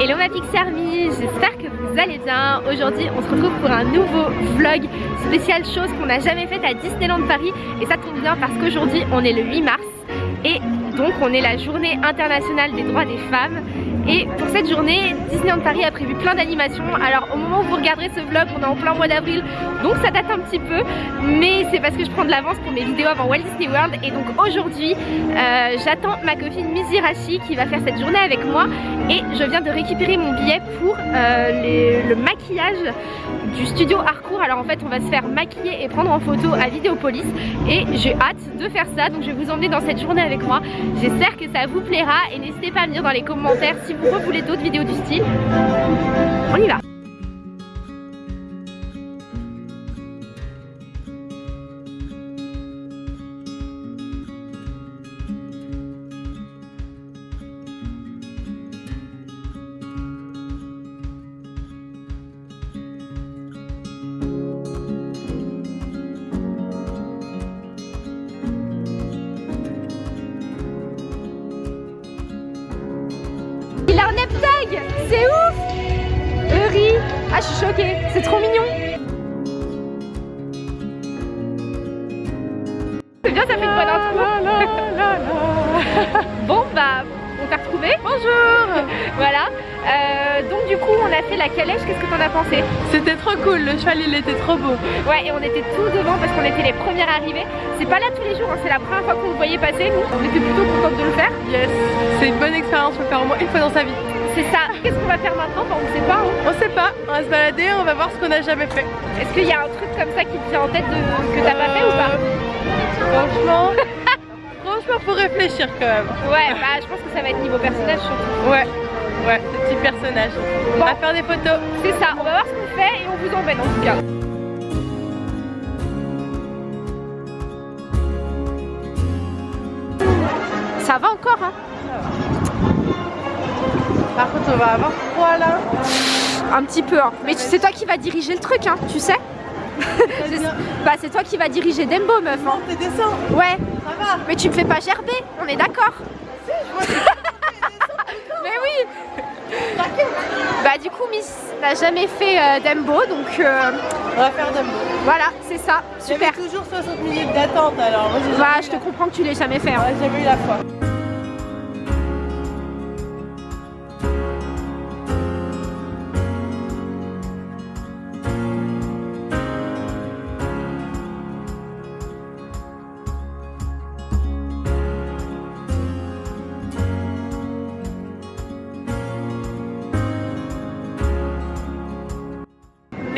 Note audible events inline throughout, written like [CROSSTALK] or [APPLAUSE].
Hello ma Pixie Army, j'espère que vous allez bien. Aujourd'hui on se retrouve pour un nouveau vlog spécial chose qu'on n'a jamais fait à Disneyland Paris. Et ça tombe bien parce qu'aujourd'hui on est le 8 mars. Et donc on est la journée internationale des droits des femmes et pour cette journée, Disneyland Paris a prévu plein d'animations. Alors au moment où vous regarderez ce vlog, on est en plein mois d'avril, donc ça date un petit peu. Mais c'est parce que je prends de l'avance pour mes vidéos avant Walt Disney World. Et donc aujourd'hui, euh, j'attends ma copine Mizirashi qui va faire cette journée avec moi. Et je viens de récupérer mon billet pour euh, le maquillage du studio Harcourt. Alors en fait, on va se faire maquiller et prendre en photo à Vidéopolis. Et j'ai hâte de faire ça, donc je vais vous emmener dans cette journée avec moi. J'espère que ça vous plaira et n'hésitez pas à me dire dans les commentaires si vous voulez d'autres vidéos du style? On y va C'est ouf. Eury Ah je suis choquée, c'est trop mignon. C'est bien, ça fait une bonne intro. [LAUGHS] Bon bah, on t'a retrouvé Bonjour. Voilà, euh, donc du coup on a fait la calèche, qu'est-ce que t'en as pensé? C'était trop cool, le cheval il était trop beau. Ouais et on était tout devant parce qu'on était les premières arrivées. C'est pas là tous les jours, hein, c'est la première fois qu'on le voyait passer nous. On était plutôt contente de le faire. Yes, c'est une bonne expérience, faut le faire au moins une fois dans sa vie c'est ça. Qu'est-ce qu'on va faire maintenant? On ne sait pas. Hein. On sait pas. On va se balader, on va voir ce qu'on a jamais fait. Est-ce qu'il y a un truc comme ça qui te vient en tête de... que t'as pas fait ou pas? Franchement. [LAUGHS] franchement, faut réfléchir quand même. Ouais, bah je pense que ça va être niveau personnage surtout. Ouais. Ouais, ce petit personnage. On va faire des photos. C'est ça. On va voir ce qu'on fait et on vous emmène en tout cas. Ça va encore hein? Par contre, on va avoir froid là. Un petit peu, hein. Mais c'est toi qui vas diriger le truc, hein, tu sais [LAUGHS] Bah c'est toi qui vas diriger Dembo, meuf. Hein. T'es descend Ouais. Ça va. Mais tu me fais pas gerber, on est d'accord. [LAUGHS] Mais oui. Bah du coup, Miss n'a jamais fait euh, Dembo, donc... Euh, on va faire Dembo. Voilà, c'est ça, super. toujours 60 minutes d'attente alors. Bah je te comprends que tu l'aies jamais fait. Hein. Ouais, j'ai vu la fois.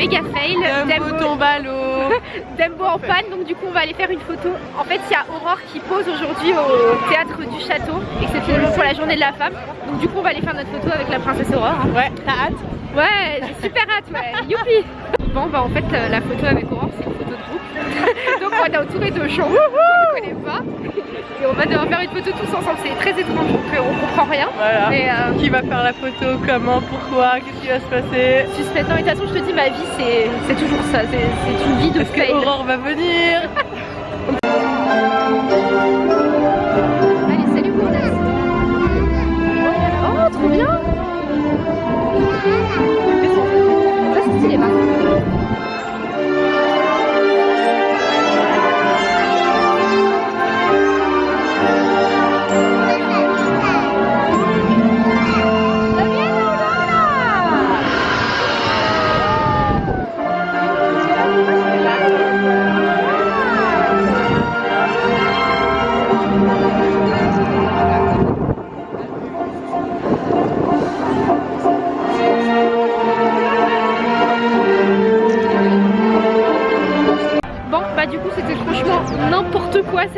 Méga fail. Dembo, tombe à l'eau. [LAUGHS] Dembo en panne, donc du coup on va aller faire une photo. En fait il y a Aurore qui pose aujourd'hui au théâtre du château, exceptionnellement pour la journée de la femme. Donc du coup on va aller faire notre photo avec la princesse Aurore. Hein. Ouais, t'as hâte? Ouais, j'ai super hâte, ouais. [LAUGHS] Youpi Bon bah en fait euh, la photo avec Aurore c'est une photo de groupe. [LAUGHS] donc on est entouré de gens qu'on ne connaît pas. Et on va devoir faire une photo tous ensemble, c'est très étrange donc euh, on comprend rien. Voilà. Euh, qui va faire la photo, comment, pourquoi, qu'est-ce qui va se passer Suspect. Non mais de toute façon je te dis ma vie c'est toujours ça, c'est une vie de Parce que Aurore va venir [LAUGHS]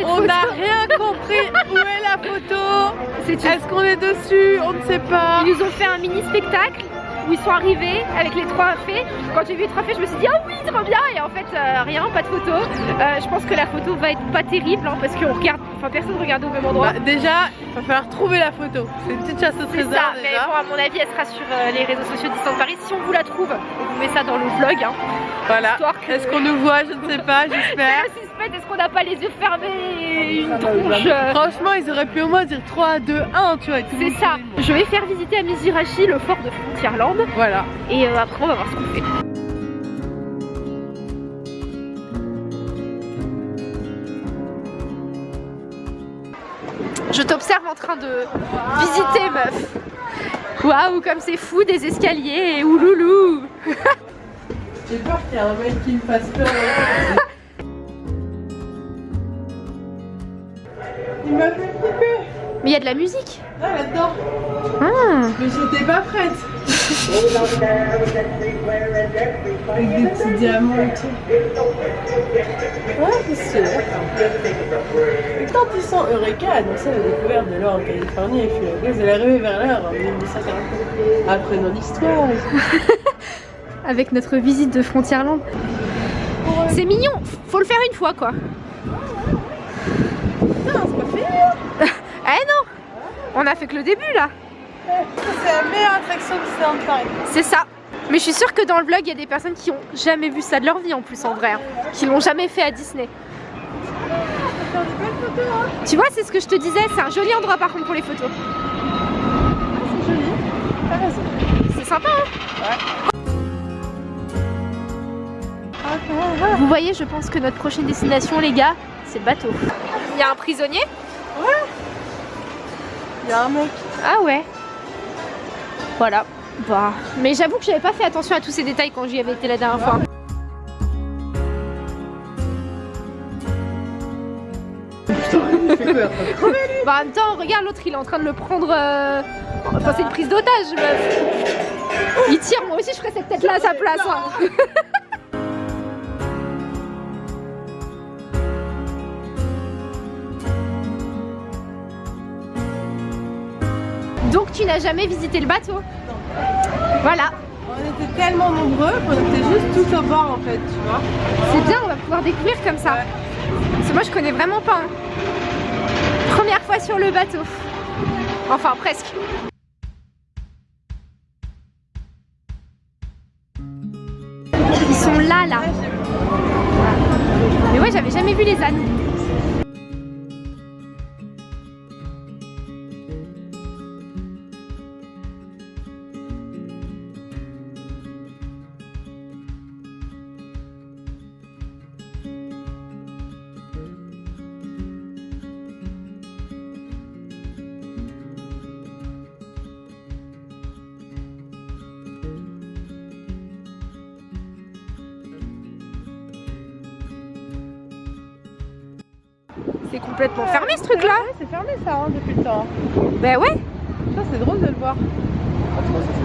On n'a rien compris. [LAUGHS] Où est la photo Est-ce qu'on est dessus On ne sait pas. Ils nous ont fait un mini spectacle où ils sont arrivés avec les trois fées. Quand j'ai vu les trois fées, je me suis dit ah oui, trop bien. Et en fait, euh, rien, pas de photo. Euh, je pense que la photo va être pas terrible hein, parce qu'on regarde, enfin personne regarde au même endroit. Bah, déjà, il va falloir trouver la photo. C'est une petite chasse au trésor. Ça, mais bon, à mon avis, elle sera sur euh, les réseaux sociaux de Paris. Si on vous la trouve, on vous met ça dans le vlog. Hein. Voilà. Est-ce qu'on nous voit? Je ne sais pas, [LAUGHS] j'espère. Fait, est-ce qu'on n'a pas les yeux fermés une tronche Franchement, ils auraient pu au moins dire 3, 2, 1, tu vois. C'est ça. Je vais faire visiter à Mizirachi le fort de Frontierland. Voilà. Et euh, après, on va voir ce qu'on fait. Je t'observe en train de visiter, meuf. Waouh, comme c'est fou, des escaliers, ouloulou. J'ai peur qu'il y ait un mec qui me fasse peur. [LAUGHS] Il m'a fait flipper. Mais il y a de la musique. Ah, là-dedans. Ah. Mais j'étais pas prête. Avec des petits diamants et tout. Ouais, c'est sûr. Et quand ils sont Eureka a annoncé la découverte de l'or en Californie et puis la elle est arrivée vers l'heure en 1940. Apprenons l'histoire. Avec notre visite de Frontierland. C'est mignon, faut le faire une fois quoi. Putain, c'est pas fini Eh non On a fait que le début là C'est la meilleure attraction de Disneyland Paris. C'est ça mais je suis sûre que dans le vlog, il y a des personnes qui ont jamais vu ça de leur vie en plus en vrai, hein. qui l'ont jamais fait à Disney. Tu vois, c'est ce que je te disais, c'est un joli endroit par contre pour les photos. C'est joli, t'as raison. C'est sympa hein Ouais. Vous voyez, je pense que notre prochaine destination, les gars, c'est le bateau. Il y a un prisonnier? Ouais. Il y a un mec. Ah ouais. Voilà. Bah. Mais j'avoue que j'avais pas fait attention à tous ces détails quand j'y avais été la dernière fois. [LAUGHS] Bah en même temps, regarde l'autre, il est en train de le prendre. euh, Enfin, c'est une prise d'otage, meuf. Il tire, moi aussi je ferais cette tête-là à sa place. hein. [LAUGHS] Donc tu n'as jamais visité le bateau Voilà, On était tellement nombreux qu'on était juste tout au bord en fait, tu vois. c'est bien, on va pouvoir découvrir comme ça. Ouais. Parce que moi je connais vraiment pas. hein. Première fois sur le bateau. Enfin presque. Ils sont là là. Mais ouais j'avais jamais vu les ânes. C'est complètement fermé ce truc là. Ouais, c'est fermé ça hein, depuis le temps. Bah ouais. C'est drôle de le voir.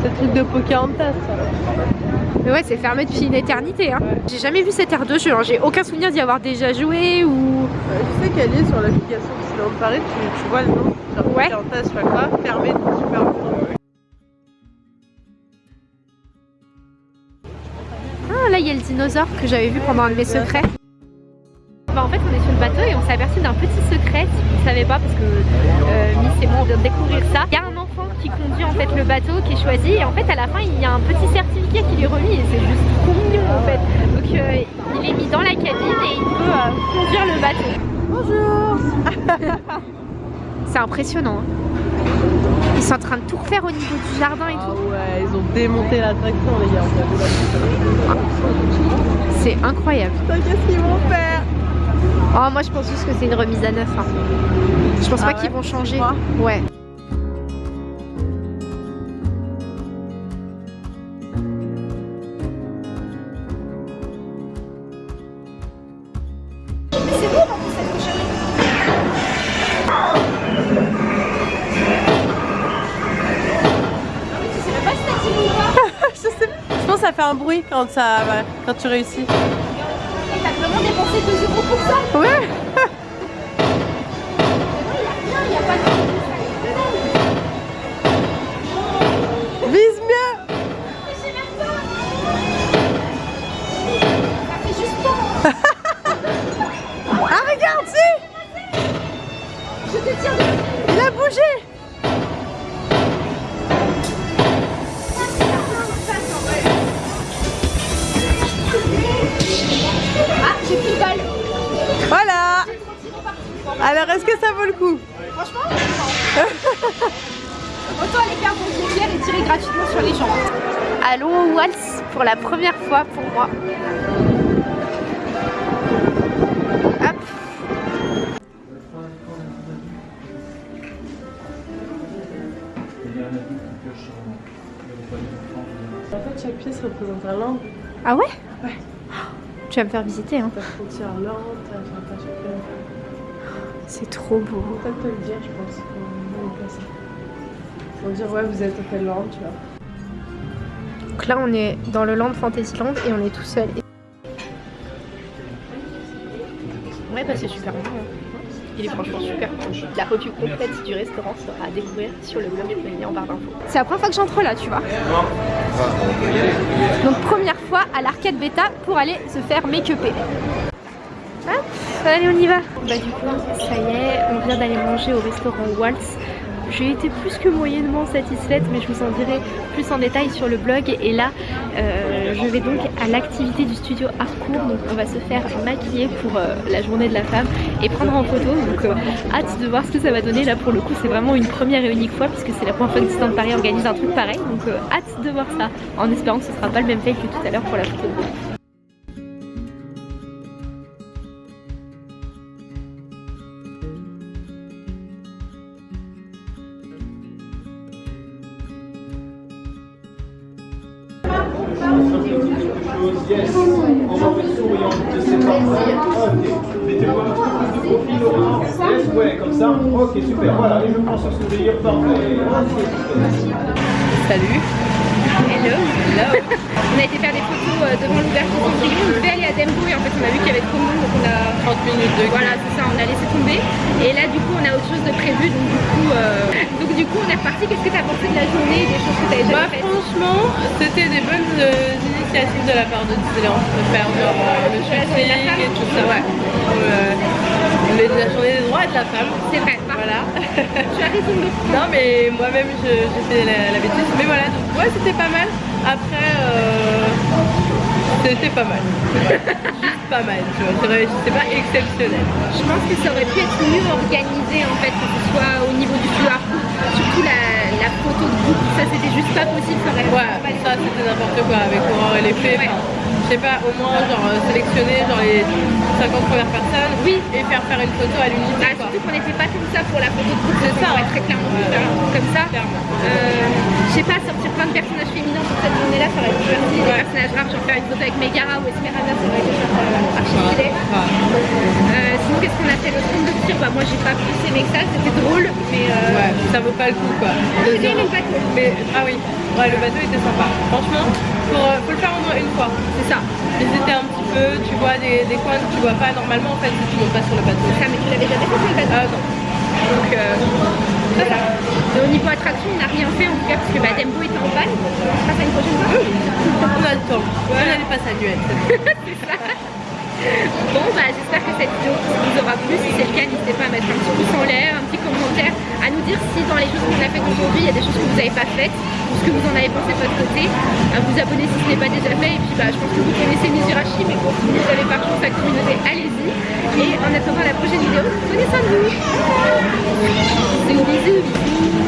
C'est le truc de Pocahontas ça. Mais ouais c'est fermé depuis une éternité. Hein. Ouais. J'ai jamais vu cette aire de jeu. hein. J'ai aucun souvenir d'y avoir déjà joué ou. Euh, je sais qu'elle est sur l'application Disneyland Paris, tu, tu vois le nom. Genre Ouais. Pocahontas, je sais pas quoi, fermé depuis super longtemps. Ah là il y a le dinosaure que j'avais vu pendant un de mes secrets. Bah, en fait on est sur le bateau et on s'est aperçu d'un petit secret si vous ne savez pas parce que euh, Miss et moi on vient de découvrir ça. Il y a un enfant qui conduit en fait le bateau qui est choisi et en fait à la fin il y a un petit certificat qui lui est remis et c'est juste trop mignon en fait. Donc euh, il est mis dans la cabine et il peut euh, conduire le bateau. Bonjour C'est impressionnant. hein. Ils sont en train de tout refaire au niveau du jardin et Ah tout. ouais, ils ont démonté l'attraction les gars. C'est incroyable. Putain, qu'est-ce qu'ils vont faire? Oh moi je pense juste que c'est une remise à neuf. hein. Je pense Ah pas ouais qu'ils vont changer. Ouais. je, sais, je pense que ça fait un bruit quand, ça, quand tu réussis. T'as vraiment dépensé 2 Franchement, [LAUGHS] autant aller faire mon rivière et tirer gratuitement sur les gens. Allô Waltz pour la première fois pour moi. Hop. En fait, chaque pièce représente un land. Ah ouais Ouais. Tu vas me faire visiter hein. Ta frontière land, t'as t'as chacun. C'est trop beau. Faut peut-être te le dire, je pense. Faut dire, ouais, vous êtes au quel land, tu vois. Donc là on est dans le Land Fantasyland et on est tout seul. Ouais bah c'est super bon. hein. Il est franchement super bon. La revue complète du restaurant sera à découvrir sur le blog, je vais en barre d'infos. C'est la première fois que j'entre là, tu vois. Donc première fois à l'arcade bêta pour aller se faire make-upper. Allez on y va. Bah du coup, ça y est, on vient d'aller manger au restaurant Waltz. J'ai été plus que moyennement satisfaite, mais je vous en dirai plus en détail sur le blog. Et là, euh, je vais donc à l'activité du studio Harcourt. Donc, on va se faire maquiller pour euh, la journée de la femme et prendre en photo. Donc, euh, hâte de voir ce que ça va donner. Là, pour le coup, c'est vraiment une première et unique fois, puisque c'est la première fois que Disneyland Paris organise un truc pareil. Donc, hâte de voir ça, en espérant que ce sera pas le même fail que tout à l'heure pour la photo. On va faire souriant de ses parents. Ok. Mettez-moi un petit peu de profil Laurent. Yes, ouais, comme ça. Ok, super. Voilà, et je prends ce sourire. Parfait. Salut Hello Hello On a été faire des photos euh, devant l'ouverture du Cendrillon, on devait aller à Dembo et en fait on a vu qu'il y avait trop de monde donc on a... 30 minutes de Voilà c'est ça, on a laissé tomber et là du coup on a autre chose de prévu donc du coup, euh, donc, du coup on est reparti, qu'est-ce que t'as pensé de la journée, des choses que t'avais Bah, jamais faites? franchement, c'était des bonnes euh, de la part de Disneyland de faire genre euh, le shooting et tout ça, ouais. Euh, la journée des droits de la femme. C'est vrai, Voilà. [LAUGHS] as raison de non, mais moi-même je- j'ai fait la, la bêtise. Mais voilà, donc ouais, c'était pas mal. Après, euh, c'était pas mal. [LAUGHS] Juste pas mal, tu vois. C'est pas exceptionnel. Je pense que ça aurait pu être mieux organisé en fait, que ce soit au niveau du Harcourt, surtout la, la photo de groupe, ça c'était juste pas possible, ça aurait Ouais, ça c'était n'importe quoi avec Aurore et les fées. Ouais. Je sais pas, au moins genre euh, sélectionner genre les 50 premières personnes Oui. et faire faire une photo à l'unité. Ah, surtout qu'on n'était pas comme ça pour la photo de groupe, C'est ça, on très clairement pu faire un truc comme ça. Clairement. Euh, je sais pas, sortir plein de personnages féminins sur cette journée-là, ça aurait faire aussi des personnages rares, genre faire une photo avec Megara ou Esmeralda, ça aurait été genre euh, archi stylé. Euh, sinon, qu'est-ce qu'on a fait Le trône de tir, bah moi j'ai pas plus aimé que ça, c'était drôle, mais euh, Ouais, ça vaut pas le coup quoi. j'ai bien aimé le bateau. Mais ah oui, ouais, le bateau était sympa. Franchement, faut, euh, faut le faire au moins une fois. C'est ça. Visiter un petit peu, tu vois des, des coins que tu vois pas normalement en fait si tu montes pas sur le bateau. Ça, mais tu l'avais déjà fait sur le bateau. Ah non. Donc euh, voilà. Au niveau attraction, on n'a rien fait en tout cas parce que bah, Dembo était en panne. On passe à une prochaine fois. On a le temps. Ouais. On allait pas s'annuel. [LAUGHS] Bon bah j'espère que cette vidéo vous aura plu. Si c'est le cas, n'hésitez pas à mettre un petit pouce en l'air, un petit commentaire, à dire si dans les choses qu'on a faites aujourd'hui, il y a des choses que vous n'avez pas faites, ou ce que vous en avez pensé de votre côté. Vous abonner si ce n'est pas déjà fait. Et puis bah je pense que vous connaissez Mizurashi, mais bon, si vous n'avez pas rejoint sa communauté, allez-y. Et en attendant la prochaine vidéo, prenez soin de vous. Bisous.